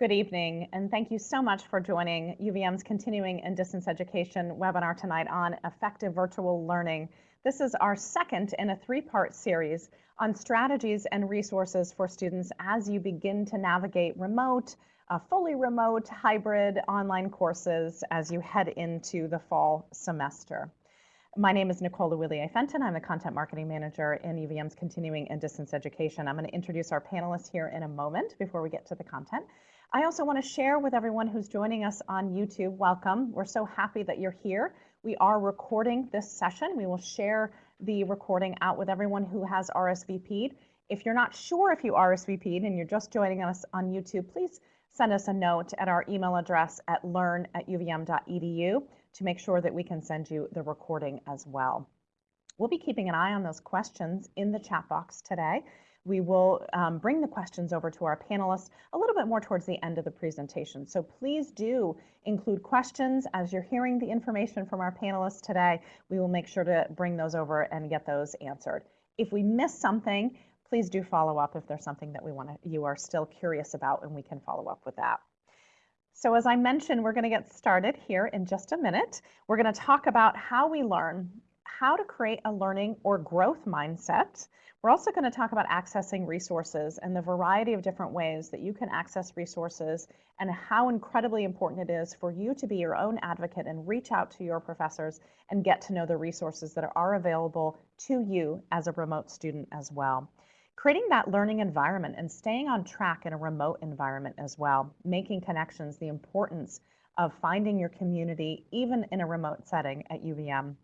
Good evening, and thank you so much for joining UVM's Continuing and Distance Education webinar tonight on effective virtual learning. This is our second in a three-part series on strategies and resources for students as you begin to navigate remote, uh, fully remote, hybrid online courses as you head into the fall semester. My name is Nicole Willier Fenton. I'm the Content Marketing Manager in UVM's Continuing and Distance Education. I'm going to introduce our panelists here in a moment before we get to the content. I also want to share with everyone who's joining us on YouTube, welcome. We're so happy that you're here. We are recording this session. We will share the recording out with everyone who has RSVP'd. If you're not sure if you RSVP'd and you're just joining us on YouTube, please send us a note at our email address at learn at uvm.edu to make sure that we can send you the recording as well. We'll be keeping an eye on those questions in the chat box today. We will um, bring the questions over to our panelists a little bit more towards the end of the presentation. So please do include questions as you're hearing the information from our panelists today. We will make sure to bring those over and get those answered. If we miss something, please do follow up if there's something that we want to, you are still curious about and we can follow up with that. So as I mentioned, we're going to get started here in just a minute. We're going to talk about how we learn, how to create a learning or growth mindset, we're also going to talk about accessing resources and the variety of different ways that you can access resources and how incredibly important it is for you to be your own advocate and reach out to your professors and get to know the resources that are available to you as a remote student as well. Creating that learning environment and staying on track in a remote environment as well, making connections, the importance of finding your community even in a remote setting at UVM.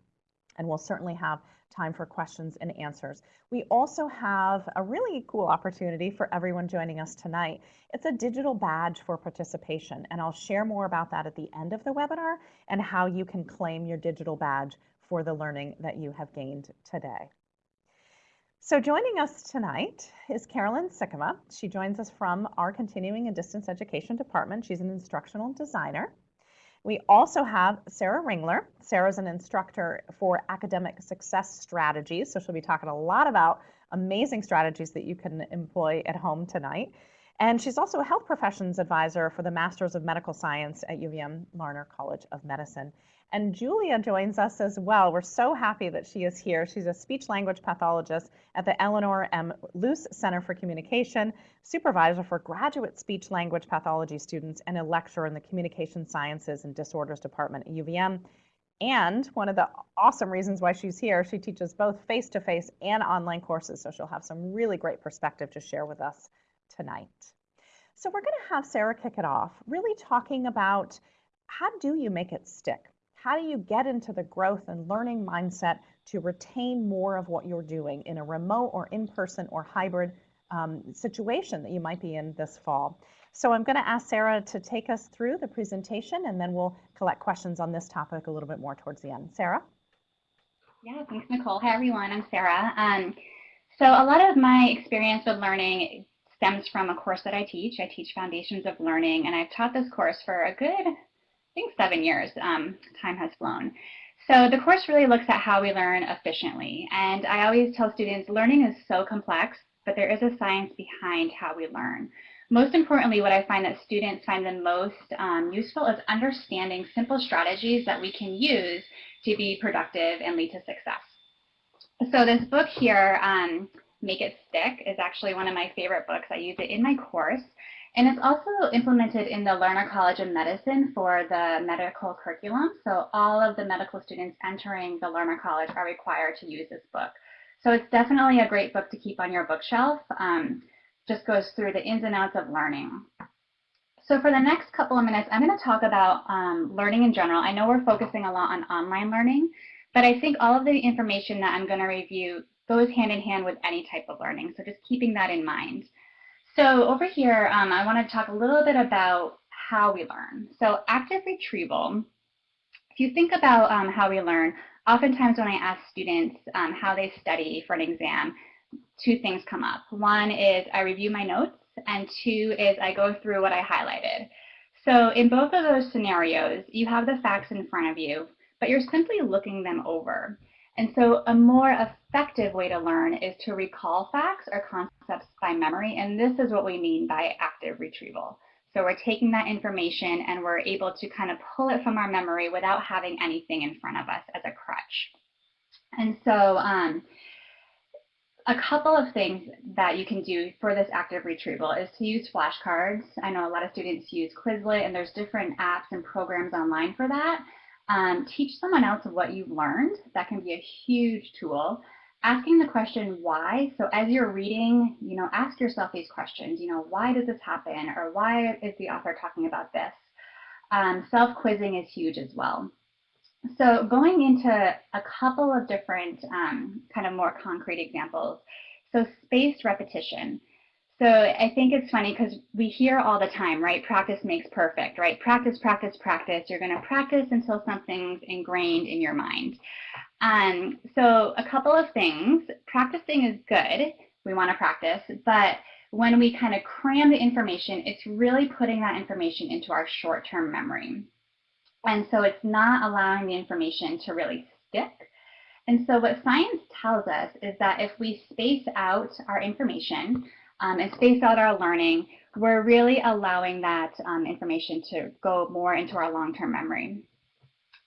And we'll certainly have time for questions and answers. We also have a really cool opportunity for everyone joining us tonight. It's a digital badge for participation, and I'll share more about that at the end of the webinar and how you can claim your digital badge for the learning that you have gained today. So joining us tonight is Carolyn Sikkema. She joins us from our Continuing and Distance Education Department. She's an instructional designer. We also have Sarah Ringler. Sarah's an instructor for academic success strategies, so she'll be talking a lot about amazing strategies that you can employ at home tonight. And she's also a health professions advisor for the Masters of Medical Science at UVM Larner College of Medicine. And Julia joins us as well. We're so happy that she is here. She's a speech language pathologist at the Eleanor M. Luse Center for Communication, supervisor for graduate speech language pathology students, and a lecturer in the Communication Sciences and Disorders Department at UVM. And one of the awesome reasons why she's here, she teaches both face-to-face and online courses, so she'll have some really great perspective to share with us tonight. So we're going to have Sarah kick it off, really talking about how do you make it stick? How do you get into the growth and learning mindset to retain more of what you're doing in a remote or in-person or hybrid um, situation that you might be in this fall? So I'm going to ask Sarah to take us through the presentation and then we'll collect questions on this topic a little bit more towards the end. Sarah? Yeah, thanks, Nicole. Hi, everyone. I'm Sarah. Um, so a lot of my experience with learning stems from a course that I teach. I teach Foundations of Learning, and I've taught this course for a good think seven years. Um, time has flown. So the course really looks at how we learn efficiently. And I always tell students learning is so complex, but there is a science behind how we learn. Most importantly, what I find that students find the most um, useful is understanding simple strategies that we can use to be productive and lead to success. So this book here, um, Make It Stick, is actually one of my favorite books. I use it in my course. And it's also implemented in the Larner College of Medicine for the medical curriculum. So all of the medical students entering the Larner College are required to use this book. So it's definitely a great book to keep on your bookshelf. Um, just goes through the ins and outs of learning. So for the next couple of minutes, I'm going to talk about um, learning in general. I know we're focusing a lot on online learning, but I think all of the information that I'm going to review goes hand in hand with any type of learning. So just keeping that in mind. So over here, um, I want to talk a little bit about how we learn. So active retrieval, if you think about um, how we learn, oftentimes when I ask students um, how they study for an exam, two things come up. One is I review my notes, and two is I go through what I highlighted. So in both of those scenarios, you have the facts in front of you, but you're simply looking them over. And so a more effective way to learn is to recall facts or concepts by memory. And this is what we mean by active retrieval. So we're taking that information and we're able to kind of pull it from our memory without having anything in front of us as a crutch. And so um, a couple of things that you can do for this active retrieval is to use flashcards. I know a lot of students use Quizlet and there's different apps and programs online for that. Um, teach someone else what you've learned. That can be a huge tool. Asking the question why. So as you're reading, you know, ask yourself these questions. You know, why does this happen? Or why is the author talking about this? Um, Self-quizzing is huge as well. So going into a couple of different um, kind of more concrete examples. So spaced repetition. So I think it's funny because we hear all the time, right? Practice makes perfect, right? Practice, practice, practice. You're going to practice until something's ingrained in your mind. Um, so a couple of things. Practicing is good. We want to practice, but when we kind of cram the information, it's really putting that information into our short-term memory. And so it's not allowing the information to really stick. And so what science tells us is that if we space out our information um, and space out our learning, we're really allowing that um, information to go more into our long-term memory.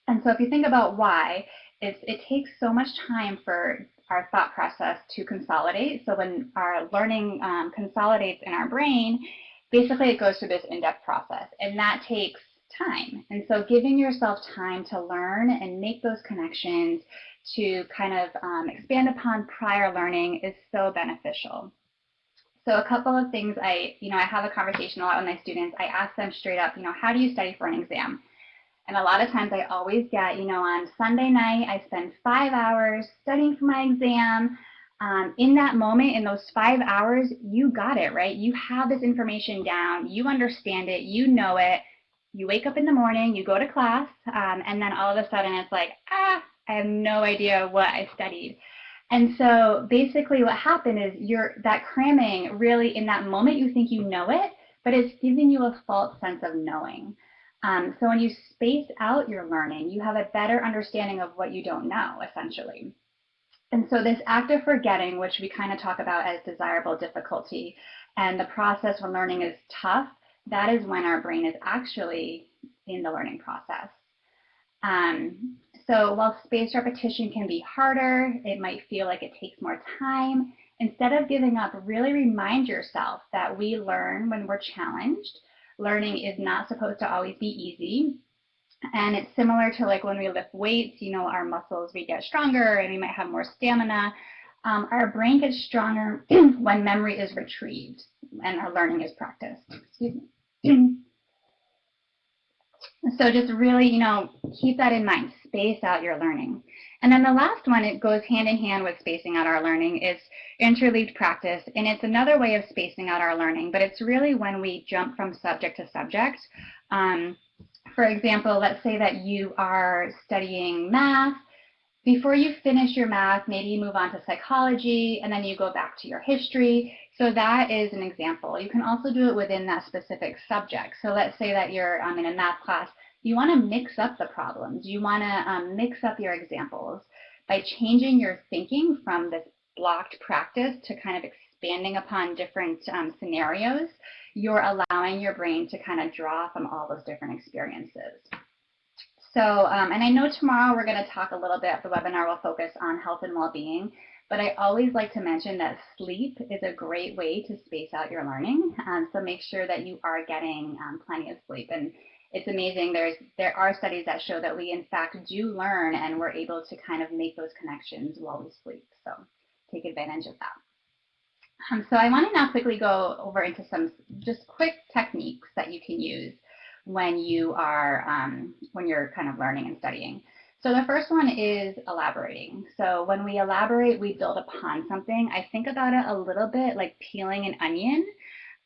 And so if you think about why, it takes so much time for our thought process to consolidate. So when our learning um, consolidates in our brain, basically it goes through this in-depth process. And that takes time. And so giving yourself time to learn and make those connections to kind of um, expand upon prior learning is so beneficial. So a couple of things I, you know, I have a conversation a lot with my students. I ask them straight up, you know, how do you study for an exam? And a lot of times I always get, you know, on Sunday night, I spend five hours studying for my exam. Um, in that moment, in those five hours, you got it, right? You have this information down, you understand it, you know it, you wake up in the morning, you go to class, um, and then all of a sudden it's like, ah, I have no idea what I studied. And so basically what happened is you're that cramming really in that moment you think you know it, but it's giving you a false sense of knowing. Um, so when you space out your learning, you have a better understanding of what you don't know, essentially. And so this act of forgetting, which we kind of talk about as desirable difficulty, and the process when learning is tough, that is when our brain is actually in the learning process. Um, so while spaced repetition can be harder, it might feel like it takes more time. Instead of giving up, really remind yourself that we learn when we're challenged. Learning is not supposed to always be easy. And it's similar to like when we lift weights, you know, our muscles, we get stronger and we might have more stamina. Um, our brain gets stronger when memory is retrieved and our learning is practiced. Excuse me. so just really, you know, keep that in mind. Space out your learning. And then the last one, it goes hand in hand with spacing out our learning, is interleaved practice. And it's another way of spacing out our learning, but it's really when we jump from subject to subject. Um, for example, let's say that you are studying math. Before you finish your math, maybe you move on to psychology, and then you go back to your history. So that is an example. You can also do it within that specific subject. So let's say that you're um, in a math class. You want to mix up the problems. You want to um, mix up your examples by changing your thinking from this blocked practice to kind of expanding upon different um, scenarios. You're allowing your brain to kind of draw from all those different experiences. So, um, and I know tomorrow we're going to talk a little bit, the webinar will focus on health and well-being. But I always like to mention that sleep is a great way to space out your learning. Um, so make sure that you are getting um, plenty of sleep. And it's amazing. There's there are studies that show that we in fact do learn and we're able to kind of make those connections while we sleep. So take advantage of that. Um, so I want to now quickly go over into some just quick techniques that you can use when you are um, when you're kind of learning and studying. So the first one is elaborating. So when we elaborate, we build upon something. I think about it a little bit like peeling an onion.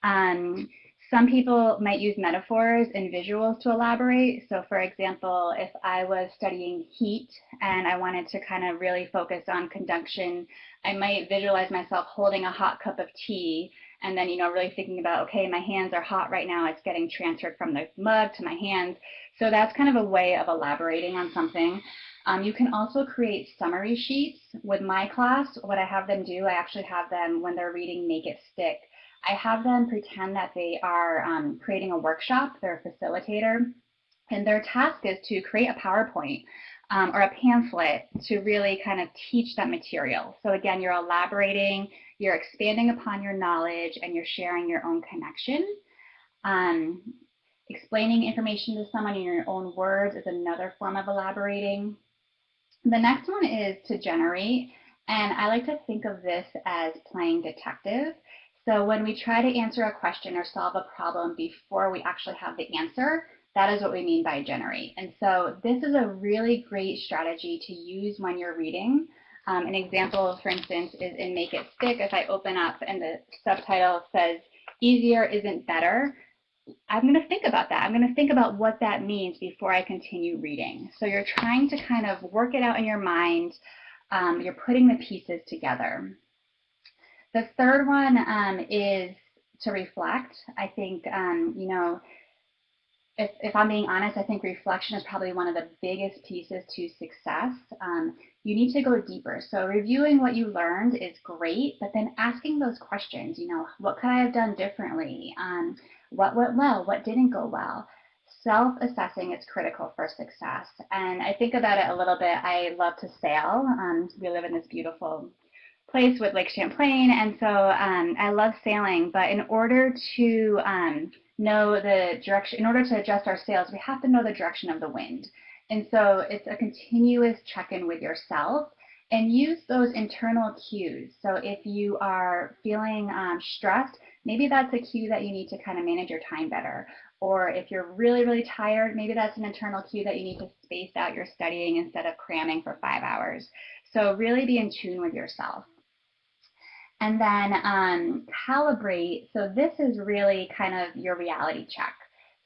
Um, some people might use metaphors and visuals to elaborate. So for example, if I was studying heat and I wanted to kind of really focus on conduction, I might visualize myself holding a hot cup of tea and then, you know, really thinking about, okay, my hands are hot right now. It's getting transferred from the mug to my hands. So that's kind of a way of elaborating on something. Um, you can also create summary sheets. With my class, what I have them do, I actually have them, when they're reading Make It Stick, I have them pretend that they are um, creating a workshop, they're a facilitator, and their task is to create a PowerPoint um, or a pamphlet to really kind of teach that material. So again, you're elaborating, you're expanding upon your knowledge, and you're sharing your own connection. Um, explaining information to someone in your own words is another form of elaborating. The next one is to generate. And I like to think of this as playing detective. So when we try to answer a question or solve a problem before we actually have the answer, that is what we mean by generate. And so this is a really great strategy to use when you're reading. Um, an example, for instance, is in Make It Stick. If I open up and the subtitle says, easier isn't better, I'm going to think about that. I'm going to think about what that means before I continue reading. So you're trying to kind of work it out in your mind. Um, you're putting the pieces together. The third one um, is to reflect. I think, um, you know, if, if, I'm being honest, I think reflection is probably one of the biggest pieces to success. Um, you need to go deeper. So reviewing what you learned is great, but then asking those questions, you know, what could I have done differently? Um, what went well? What didn't go well? Self-assessing is critical for success. And I think about it a little bit. I love to sail. Um, we live in this beautiful place with Lake Champlain, and so um, I love sailing. But in order to um, know the direction, in order to adjust our sails, we have to know the direction of the wind. And so it's a continuous check-in with yourself and use those internal cues. So if you are feeling um, stressed, maybe that's a cue that you need to kind of manage your time better. Or if you're really, really tired, maybe that's an internal cue that you need to space out your studying instead of cramming for five hours. So really be in tune with yourself. And then um, calibrate. So this is really kind of your reality check.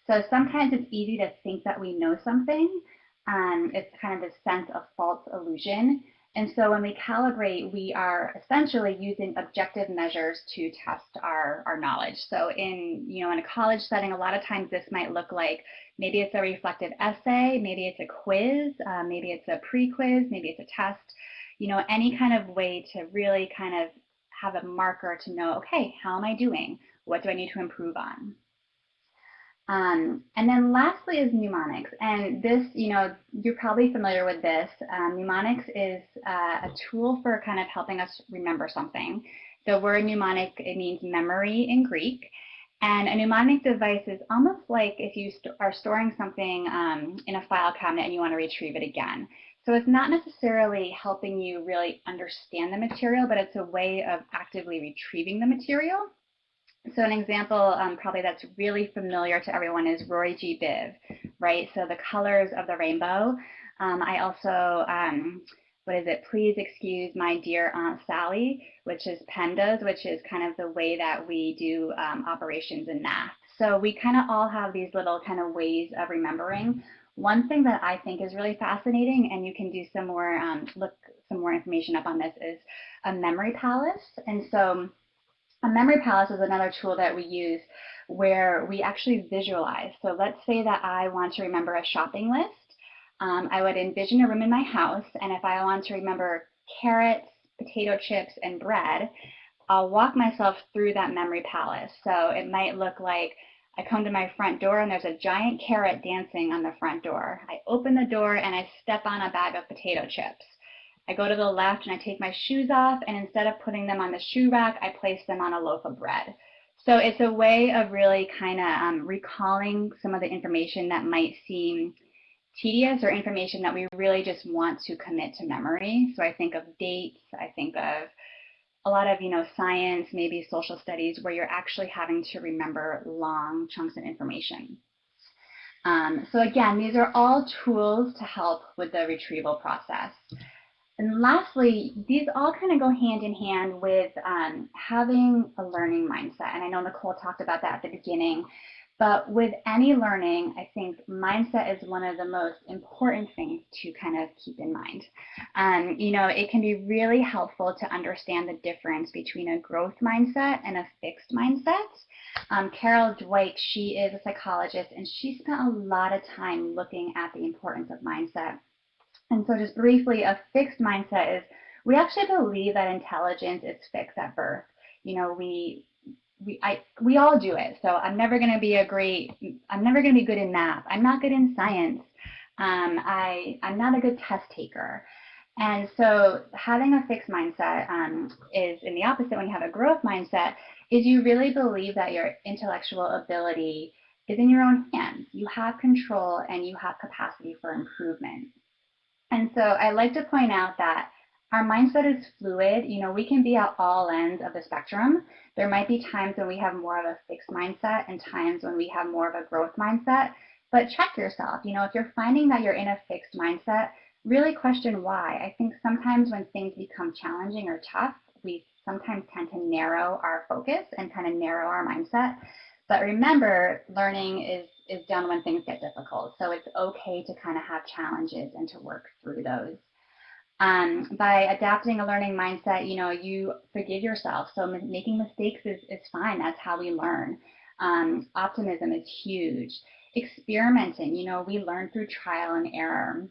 So sometimes it's easy to think that we know something. Um, it's kind of this sense of false illusion. And so when we calibrate, we are essentially using objective measures to test our, our knowledge. So in, you know, in a college setting, a lot of times this might look like maybe it's a reflective essay, maybe it's a quiz, uh, maybe it's a pre-quiz, maybe it's a test, you know, any kind of way to really kind of have a marker to know, okay, how am I doing? What do I need to improve on? Um, and then lastly is mnemonics. And this, you know, you're probably familiar with this. Um, mnemonics is uh, a tool for kind of helping us remember something. The word mnemonic, it means memory in Greek. And a mnemonic device is almost like if you st are storing something um, in a file cabinet and you want to retrieve it again. So it's not necessarily helping you really understand the material, but it's a way of actively retrieving the material. So an example um, probably that's really familiar to everyone is Roy G. Biv, right? So the colors of the rainbow. Um, I also, um, what is it? Please excuse my dear Aunt Sally, which is PEMDAS, which is kind of the way that we do um, operations in math. So we kind of all have these little kind of ways of remembering. One thing that I think is really fascinating, and you can do some more, um, look some more information up on this, is a memory palace. And so a memory palace is another tool that we use where we actually visualize. So let's say that I want to remember a shopping list. Um, I would envision a room in my house, and if I want to remember carrots, potato chips, and bread, I'll walk myself through that memory palace. So it might look like I come to my front door and there's a giant carrot dancing on the front door. I open the door and I step on a bag of potato chips. I go to the left and I take my shoes off and instead of putting them on the shoe rack, I place them on a loaf of bread. So it's a way of really kind of um, recalling some of the information that might seem tedious or information that we really just want to commit to memory. So I think of dates, I think of a lot of, you know, science, maybe social studies, where you're actually having to remember long chunks of information. Um, so again, these are all tools to help with the retrieval process. And lastly, these all kind of go hand in hand with um, having a learning mindset. And I know Nicole talked about that at the beginning. But with any learning, I think mindset is one of the most important things to kind of keep in mind. Um, you know, it can be really helpful to understand the difference between a growth mindset and a fixed mindset. Um, Carol Dweck, she is a psychologist, and she spent a lot of time looking at the importance of mindset. And so just briefly, a fixed mindset is we actually believe that intelligence is fixed at birth. You know, we we I we all do it. So I'm never going to be a great. I'm never going to be good in math. I'm not good in science. Um, I I'm not a good test taker. And so having a fixed mindset um, is in the opposite when you have a growth mindset is you really believe that your intellectual ability is in your own hands. You have control and you have capacity for improvement. And so I like to point out that our mindset is fluid. You know, we can be at all ends of the spectrum. There might be times when we have more of a fixed mindset and times when we have more of a growth mindset. But check yourself. You know, if you're finding that you're in a fixed mindset, really question why. I think sometimes when things become challenging or tough, we sometimes tend to narrow our focus and kind of narrow our mindset. But remember, learning is is done when things get difficult. So it's okay to kind of have challenges and to work through those. Um, by adapting a learning mindset, you know, you forgive yourself. So making mistakes is, is fine. That's how we learn. Um, optimism is huge. Experimenting, you know, we learn through trial and error.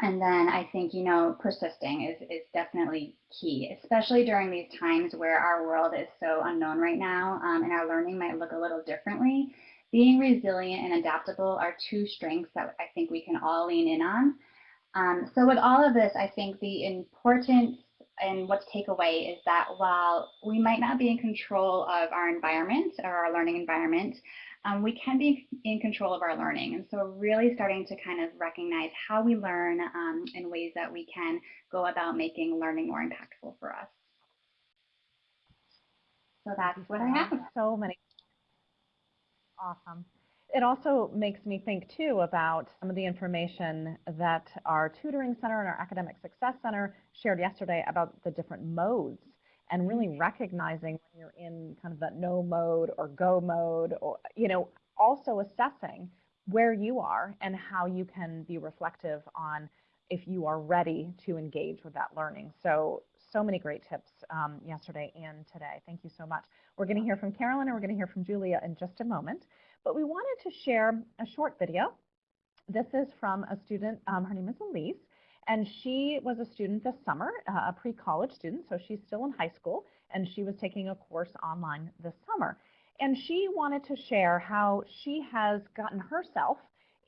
And then I think, you know, persisting is, is definitely key, especially during these times where our world is so unknown right now um, and our learning might look a little differently. Being resilient and adaptable are two strengths that I think we can all lean in on. Um, so with all of this, I think the importance and what to take away is that while we might not be in control of our environment or our learning environment, um, we can be in control of our learning. And so really starting to kind of recognize how we learn um, in ways that we can go about making learning more impactful for us. So that's what I have. So many. Awesome it also makes me think too about some of the information that our tutoring center and our academic success center shared yesterday about the different modes and really mm-hmm. recognizing when you're in kind of that no mode or go mode or you know also assessing where you are and how you can be reflective on if you are ready to engage with that learning. So so many great tips um, yesterday and today. Thank you so much. We're going to hear from carolyn and we're going to hear from julia in just a moment but we wanted to share a short video. This is from a student, um, her name is Elise, and she was a student this summer, uh, a pre-college student, so she's still in high school, and she was taking a course online this summer. And she wanted to share how she has gotten herself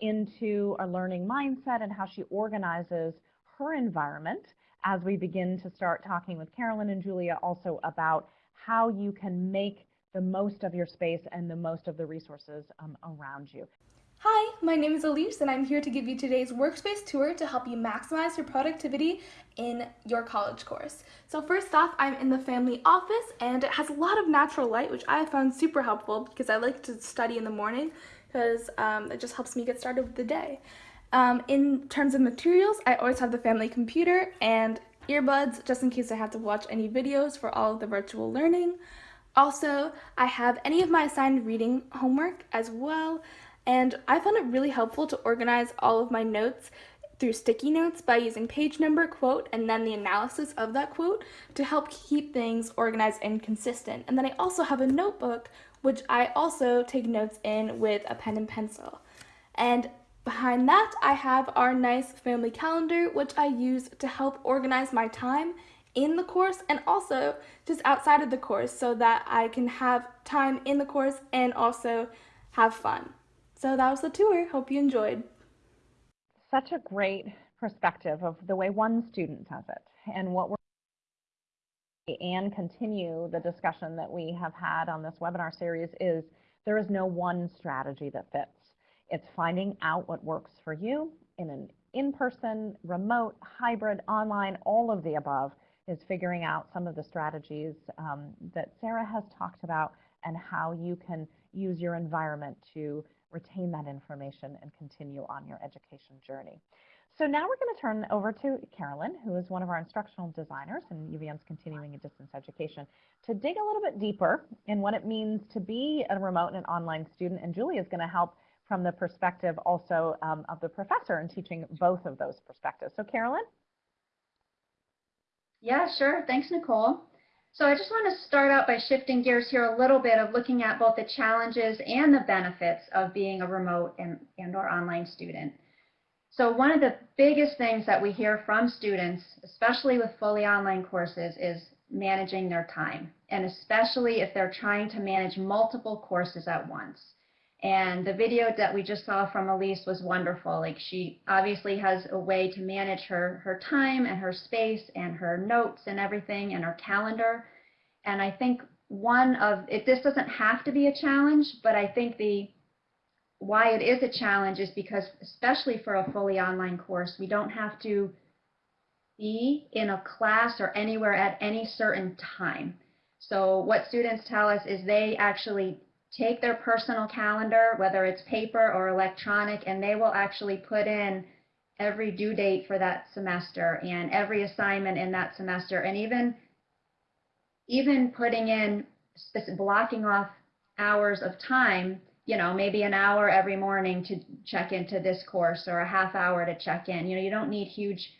into a learning mindset and how she organizes her environment as we begin to start talking with Carolyn and Julia also about how you can make the most of your space and the most of the resources um, around you. Hi, my name is Elise and I'm here to give you today's workspace tour to help you maximize your productivity in your college course. So first off, I'm in the family office and it has a lot of natural light, which I found super helpful because I like to study in the morning because um, it just helps me get started with the day. Um, in terms of materials, I always have the family computer and earbuds just in case I have to watch any videos for all of the virtual learning. Also, I have any of my assigned reading homework as well, and I found it really helpful to organize all of my notes through sticky notes by using page number, quote, and then the analysis of that quote to help keep things organized and consistent. And then I also have a notebook, which I also take notes in with a pen and pencil. And behind that, I have our nice family calendar, which I use to help organize my time in the course and also just outside of the course so that I can have time in the course and also have fun. So that was the tour. Hope you enjoyed. Such a great perspective of the way one student does it and what we're and continue the discussion that we have had on this webinar series is there is no one strategy that fits. It's finding out what works for you in an in-person, remote, hybrid, online, all of the above, is figuring out some of the strategies um, that Sarah has talked about and how you can use your environment to retain that information and continue on your education journey. So now we're going to turn over to Carolyn, who is one of our instructional designers in UVM's Continuing and Distance Education, to dig a little bit deeper in what it means to be a remote and online student. And Julie is going to help from the perspective also um, of the professor and teaching both of those perspectives. So Carolyn? Yeah, sure. Thanks, Nicole. So I just want to start out by shifting gears here a little bit of looking at both the challenges and the benefits of being a remote and, and or online student. So one of the biggest things that we hear from students, especially with fully online courses, is managing their time. and especially if they're trying to manage multiple courses at once. And the video that we just saw from Elise was wonderful. Like she obviously has a way to manage her, her time and her space and her notes and everything and her calendar. And I think one of it, this doesn't have to be a challenge, but I think the why it is a challenge is because especially for a fully online course, we don't have to be in a class or anywhere at any certain time. So what students tell us is they actually take their personal calendar, whether it's paper or electronic, and they will actually put in every due date for that semester and every assignment in that semester, and even even putting in blocking off hours of time, you know, maybe an hour every morning to check into this course or a half hour to check in. You know, you don't need huge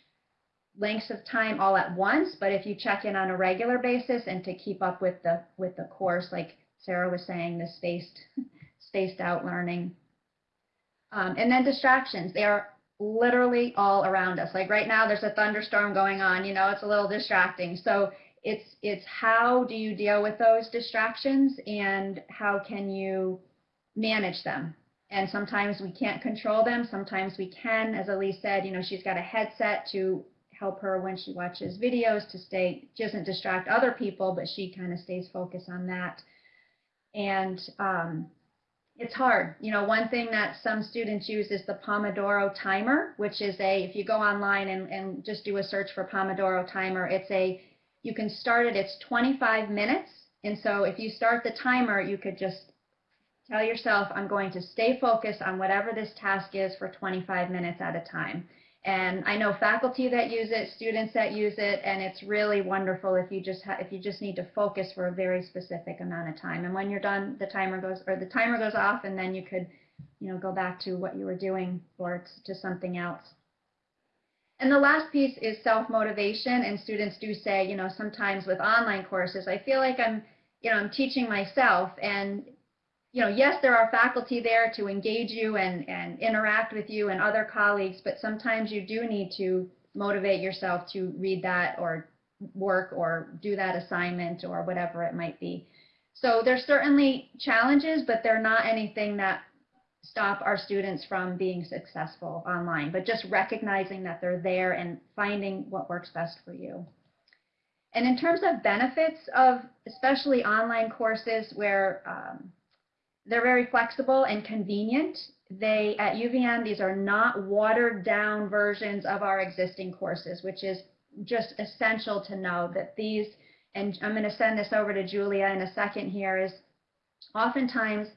lengths of time all at once, but if you check in on a regular basis and to keep up with the with the course, like Sarah was saying, the spaced spaced out learning. Um, and then distractions, they are literally all around us. Like right now, there's a thunderstorm going on. You know, it's a little distracting. So it's it's how do you deal with those distractions and how can you manage them and sometimes we can't control them sometimes we can as elise said you know she's got a headset to help her when she watches videos to stay, she doesn't distract other people, but she kind of stays focused on that. And um, it's hard. You know, one thing that some students use is the Pomodoro timer, which is a, if you go online and, and just do a search for Pomodoro timer, it's a, you can start it, it's 25 minutes. And so if you start the timer, you could just tell yourself, I'm going to stay focused on whatever this task is for 25 minutes at a time. And I know faculty that use it, students that use it, and it's really wonderful if you just if you just need to focus for a very specific amount of time. And when you're done, the timer goes or the timer goes off, and then you could, you know, go back to what you were doing or to something else. And the last piece is self-motivation, and students do say, you know, sometimes with online courses, I feel like I'm, you know, I'm teaching myself, and you know, yes, there are faculty there to engage you and, and interact with you and other colleagues, but sometimes you do need to motivate yourself to read that or work or do that assignment or whatever it might be. So there's certainly challenges, but they're not anything that stop our students from being successful online, but just recognizing that they're there and finding what works best for you. And in terms of benefits of especially online courses where um, they're very flexible and convenient. They, at UVM, these are not watered down versions of our existing courses, which is just essential to know that these, and I'm going to send this over to Julia in a second here, is oftentimes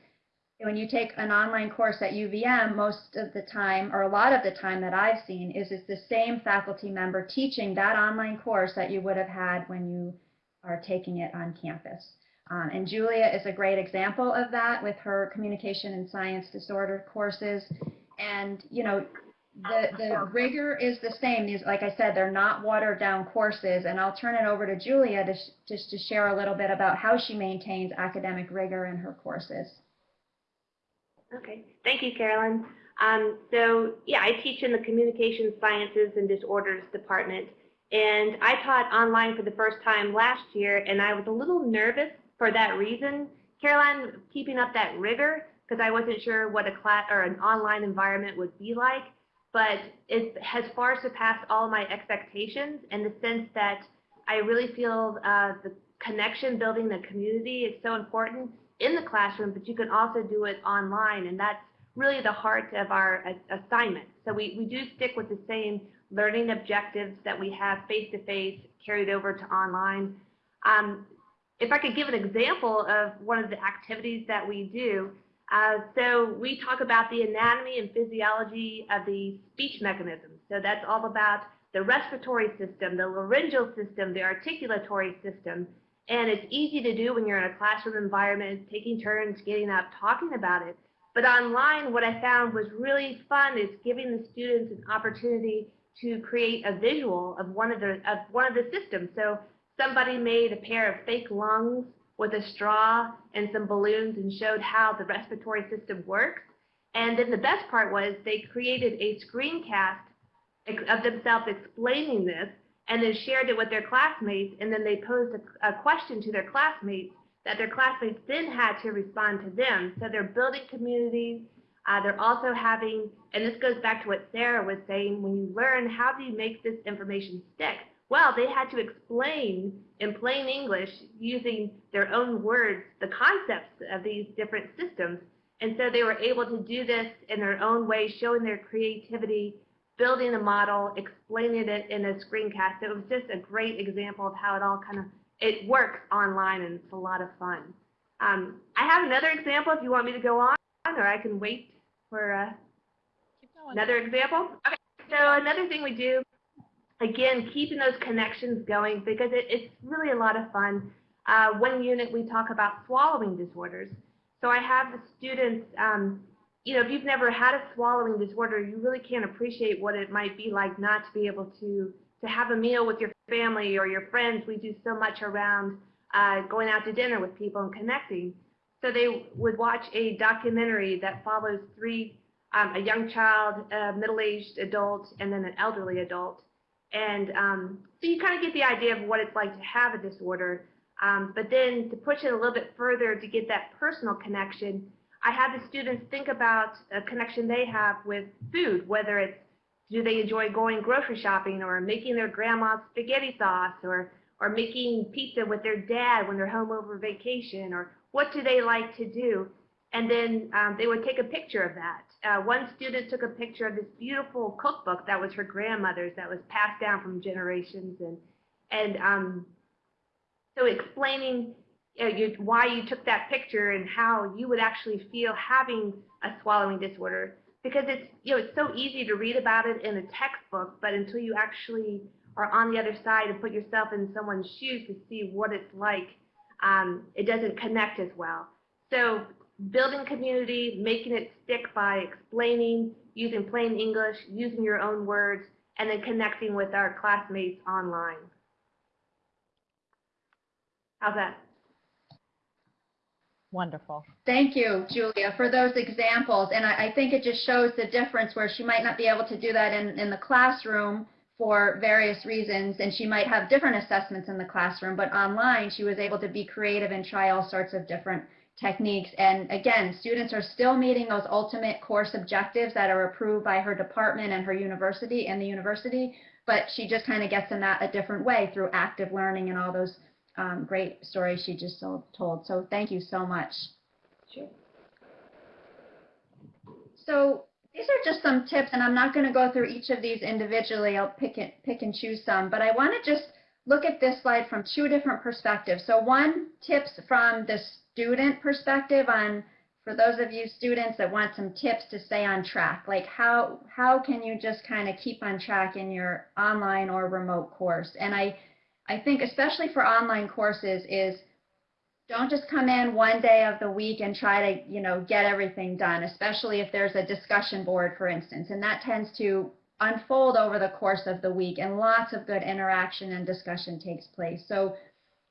when you take an online course at UVM, most of the time, or a lot of the time that I've seen, is it's the same faculty member teaching that online course that you would have had when you are taking it on campus. Um, and Julia is a great example of that with her communication and science disorder courses. And, you know, the, the rigor is the same. These, like I said, they're not watered down courses. And I'll turn it over to Julia to, just to share a little bit about how she maintains academic rigor in her courses. Okay, thank you, Carolyn. Um, so yeah, I teach in the Communication Sciences and Disorders Department. And I taught online for the first time last year, and I was a little nervous for that reason. Caroline, keeping up that rigor because I wasn't sure what a class or an online environment would be like, but it has far surpassed all my expectations in the sense that I really feel uh, the connection building the community is so important in the classroom, but you can also do it online, and that's really the heart of our assignment. So we, we do stick with the same learning objectives that we have face-to-face -face, carried over to online. Um, if I could give an example of one of the activities that we do, uh, so we talk about the anatomy and physiology of the speech mechanisms. So that's all about the respiratory system, the laryngeal system, the articulatory system. And it's easy to do when you're in a classroom environment, taking turns, getting up, talking about it. But online, what I found was really fun is giving the students an opportunity to create a visual of one of the of one of the systems. So somebody made a pair of fake lungs with a straw and some balloons and showed how the respiratory system works. And then the best part was they created a screencast of themselves explaining this. and then shared it with their classmates, and then they posed a, a question to their classmates that their classmates then had to respond to them. So they're building communities. Uh, they're also having, and this goes back to what Sarah was saying, when you learn how do you make this information stick? Well, they had to explain in plain English using their own words the concepts of these different systems. And so they were able to do this in their own way, showing their creativity, building a model, explaining it in a screencast. It was just a great example of how it all kind of, it works online and it's a lot of fun. Um, I have another example if you want me to go on, or I can wait for uh, another example. Okay, so another thing we do, again, keeping those connections going because it, it's really a lot of fun. Uh, one unit we talk about swallowing disorders. So I have the students um, you know, if you've never had a swallowing disorder, you really can't appreciate what it might be like not to be able to to have a meal with your family or your friends. We do so much around uh, going out to dinner with people and connecting. So they would watch a documentary that follows three, um, a young child, a middle-aged adult, and then an elderly adult. And um, so you kind of get the idea of what it's like to have a disorder. Um, but then to push it a little bit further to get that personal connection, I have the students think about a connection they have with food, whether it's do they enjoy going grocery shopping or making their grandma's spaghetti sauce or or making pizza with their dad when they're home over vacation or what do they like to do and then um, they would take a picture of that uh, one student took a picture of this beautiful cookbook that was her grandmother's that was passed down from generations and and um, so explaining you know, you, why you took that picture and how you would actually feel having a swallowing disorder. Because it's you know it's so easy to read about it in a textbook but until you actually are on the other side and put yourself in someone's shoes to see what it's like um, it doesn't connect as well. So building community making it stick by explaining using plain english using your own words and then connecting with our classmates online how's that Wonderful. Thank you, Julia, for those examples. And I, I, think it just shows the difference where she might not be able to do that in, in the classroom for various reasons, and she might have different assessments in the classroom, but online she was able to be creative and try all sorts of different techniques. And again, students are still meeting those ultimate course objectives that are approved by her department and her university and the university, but she just kind of gets them that a different way through active learning and all those um, great stories she just told. So thank you so much. Sure. So these are just some tips, and I'm not going to go through each of these individually. I'll pick it, pick and choose some, but I want to just look at this slide from two different perspectives. So one, tips from the student perspective on, for those of you students that want some tips to stay on track, like how, how can you just kind of keep on track in your online or remote course? And I I think especially for online courses is don't just come in one day of the week and try to, you know, get everything done, especially if there's a discussion board, for instance, and that tends to unfold over the course of the week and lots of good interaction and discussion takes place. So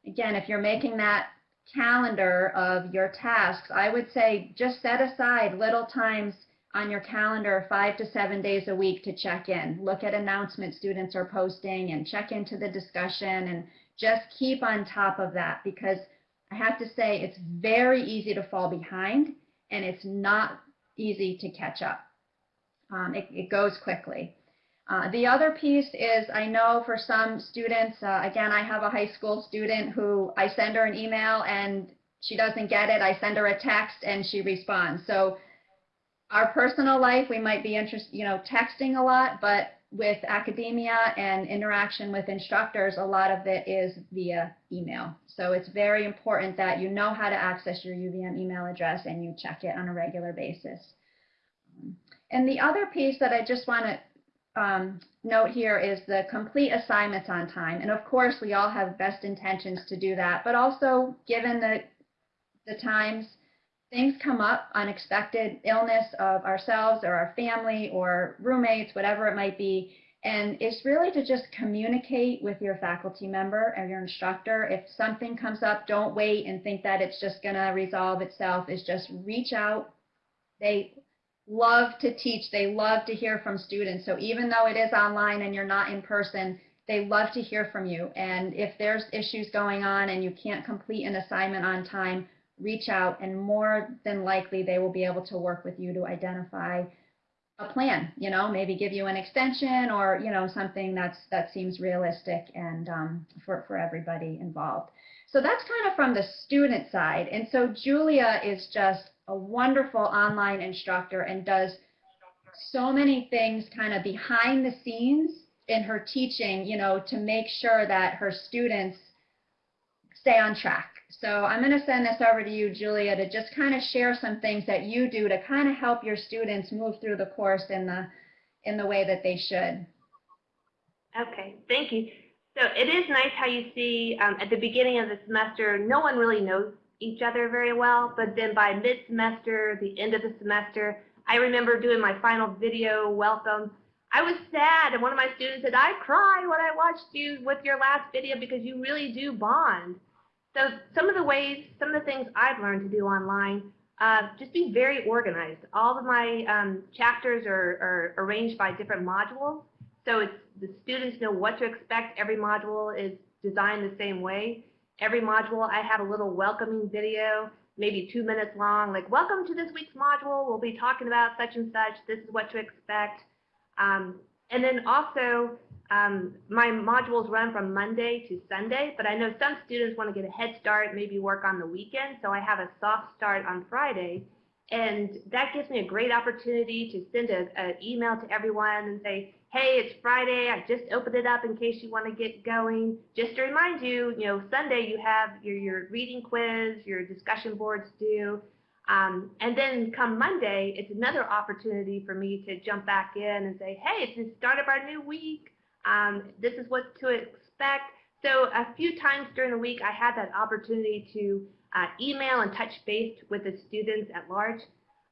again, if you're making that calendar of your tasks, I would say just set aside little times on your calendar five to seven days a week to check in. Look at announcements students are posting and check into the discussion and just keep on top of that because I have to say it's very easy to fall behind and it's not easy to catch up. Um, it, it, goes quickly. Uh, the other piece is I know for some students, uh, again, I have a high school student who I send her an email and she doesn't get it. I send her a text and she responds. So our personal life, we might be interested, you know, texting a lot, but with academia and interaction with instructors, a lot of it is via email. So it's very important that you know how to access your UVM email address and you check it on a regular basis. And the other piece that I just want to um, note here is the complete assignments on time. And of course, we all have best intentions to do that, but also given the, the times, things come up, unexpected illness of ourselves or our family or roommates, whatever it might be. And it's really to just communicate with your faculty member or your instructor. If something comes up, don't wait and think that it's just going to resolve itself. It's just reach out. They love to teach. They love to hear from students. So even though it is online and you're not in person, they love to hear from you. And if there's issues going on and you can't complete an assignment on time, reach out and more than likely they will be able to work with you to identify a plan, you know, maybe give you an extension or, you know, something that's that seems realistic and um, for, for everybody involved. So that's kind of from the student side. And so Julia is just a wonderful online instructor and does so many things kind of behind the scenes in her teaching, you know, to make sure that her students stay on track. So I'm going to send this over to you, Julia, to just kind of share some things that you do to kind of help your students move through the course in the in the way that they should. Okay, thank you. So it is nice how you see um, at the beginning of the semester, no one really knows each other very well, but then by mid-semester, the end of the semester, I remember doing my final video welcome. I was sad, and one of my students said, I cry when I watched you with your last video because you really do bond. So some of the ways, some of the things I've learned to do online, uh, just be very organized. All of my um, chapters are, are arranged by different modules, so it's the students know what to expect. Every module is designed the same way. Every module, I have a little welcoming video, maybe two minutes long, like, welcome to this week's module. We'll be talking about such and such. This is what to expect. Um, and then also, um, my modules run from Monday to Sunday, but I know some students want to get a head start, maybe work on the weekend. So I have a soft start on Friday. And that gives me a great opportunity to send an email to everyone and say, hey, it's Friday. I just opened it up in case you want to get going. Just to remind you, you know, Sunday you have your, your reading quiz, your discussion boards due. Um, and then come Monday, it's another opportunity for me to jump back in and say, hey, it's the start of our new week. Um, this is what to expect. So a few times during the week, I had that opportunity to uh, email and touch base with the students at large.